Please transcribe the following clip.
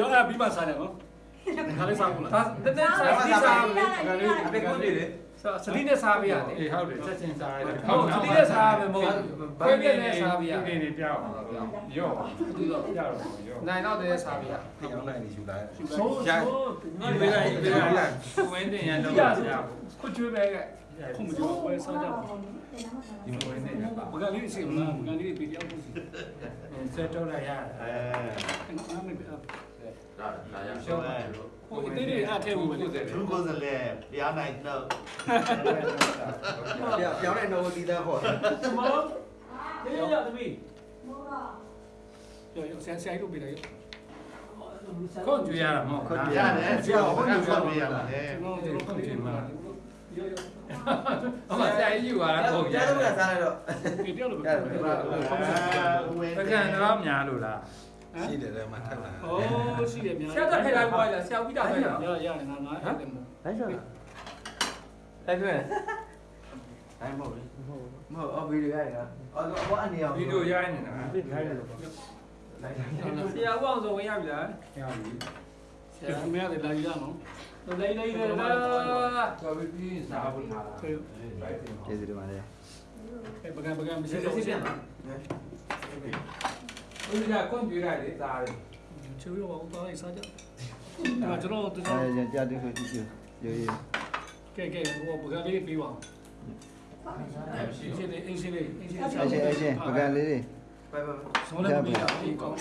ရောအဲ့ပြီးမှစားတယ်နော်ခါလေးစားဘူးလားဒါတက်တက်စားပြီးစားခါလေးအဖေကိုနေလေစတိနဲ့စားပေးရတယ်အေးဟုတ်တယ်ချက်ချင်းစားရတယ်ဟုတ်စတိနဲ့စားမယ်မဟုတ်ခွဲပြက်နဲ့စားပေးရဒီနေ့ပြောင်းရော့သူတော့ပြောင်းရော့နိုင်တော့တဲ့စားပေးရဖျောင်းနိုင်နေယူလာဆိုးဆိုးဒီပေးလိုက်ဒီပေးလိုက်ဝင်းတင်ရတော့ရခွကျွေးပဲကခုမကြောက်ပွဲစားကြဒီဝင်းတင်ရပါဘကလေးစီမလားဘကလေးပြေပြောင်းဖို့စီစက်တော့လိုက်ရတယ်အဲနားမပြ ဒါဒါရရှော့ဟိုအသေးလေးအားထဲဘူးပဲလေသူကိုစလဲဖျားနိုင်တော့ဖျောင်းနိုင်တော့ဒီသားခေါ်တယ်မောတေးရသမီးရောရောဆန်ဆိုင်လို့ပြလိုက်ခုတ်ကြွရတာမဟုတ်ခွန်လားရတယ်ဖျောင်းဟုတ်တယ်ဆိုပြရမှာလေကျွန်တော်တို့ခုတ်ကြည့်မှာရောရောအမဆိုင်ယူရတာဟုတ်ရကျတော့စားလိုက်တော့ပြေပြောင်းလို့အဲဝင်းပကံတော့များလို့လားရှိတယ်လည်းမထက်လာโอ้ရှိတယ်များဆရာတက်ထိုင်လိုက်ပါလားဆရာပြီးတာပဲလားရရငါငါအဲ့တယ်မို့လိုက်ချောလိုက်ခွင့်အဲ့မဟုတ်လေမဟုတ်အော်ဗီဒီယိုရိုက်တာအော်ဘောအနေအောင်ဗီဒီယိုရိုက်နေတာလိုက်တယ်လို့လိုက်ဆရာဦးအောင်ဆိုဝင်ရပြီလားရပြီဆရာမရတယ်လာရအောင်လေး 哦，是的，对嘛，太难。哦，是的，没有。现在配来乖了，现在比较乖了。要要的，那那一点不。来上来。来这边。来，莫回。莫回，莫回，我回你。我我按你哦。回你家呢？回你家了。来。现在网上问一下不来？下雨。就是没得来一下侬。来来来来来。这边雨下不下了？对。这是的嘛的。哎，不干不干，不行。这边嘛。哎。这边。我关，你咋的？就要我打一下掉。哎，就那，就这。哎，这这这回去就有有。给给，我不干你的废话。哎，谢谢你，谢谢你，谢谢你。谢谢谢谢，不干你拜。拜拜。从来不。